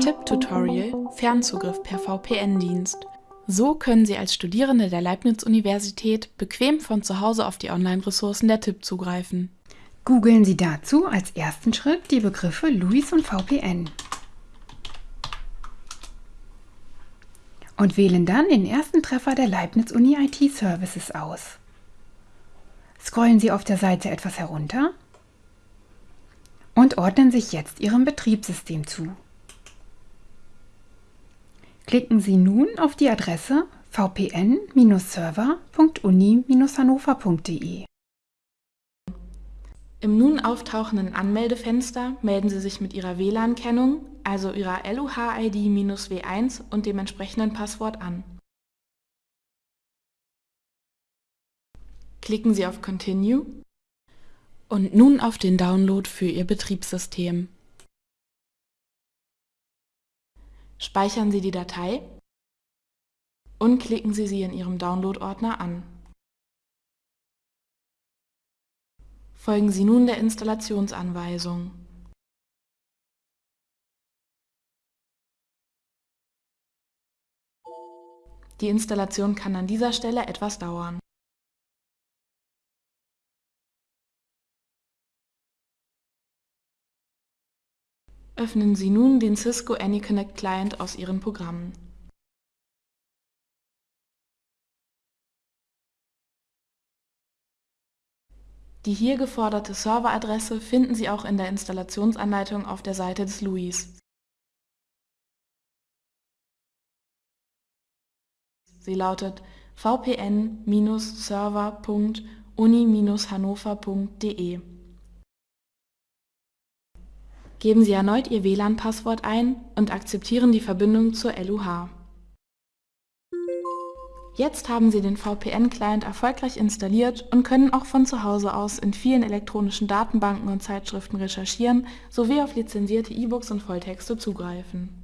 Tipp-Tutorial Fernzugriff per VPN-Dienst. So können Sie als Studierende der Leibniz-Universität bequem von zu Hause auf die Online-Ressourcen der TIP zugreifen. Googeln Sie dazu als ersten Schritt die Begriffe LUIS und VPN. Und wählen dann den ersten Treffer der Leibniz-Uni IT Services aus. Scrollen Sie auf der Seite etwas herunter und ordnen sich jetzt Ihrem Betriebssystem zu. Klicken Sie nun auf die Adresse vpn-server.uni-hannover.de. Im nun auftauchenden Anmeldefenster melden Sie sich mit Ihrer WLAN-Kennung, also Ihrer LUH-ID-W1 und dem entsprechenden Passwort an. Klicken Sie auf Continue und nun auf den Download für Ihr Betriebssystem. Speichern Sie die Datei und klicken Sie sie in Ihrem Download-Ordner an. Folgen Sie nun der Installationsanweisung. Die Installation kann an dieser Stelle etwas dauern. Öffnen Sie nun den Cisco AnyConnect Client aus Ihren Programmen. Die hier geforderte Serveradresse finden Sie auch in der Installationsanleitung auf der Seite des LUIs. Sie lautet vpn-server.uni-hannover.de Geben Sie erneut Ihr WLAN-Passwort ein und akzeptieren die Verbindung zur LUH. Jetzt haben Sie den VPN-Client erfolgreich installiert und können auch von zu Hause aus in vielen elektronischen Datenbanken und Zeitschriften recherchieren sowie auf lizenzierte E-Books und Volltexte zugreifen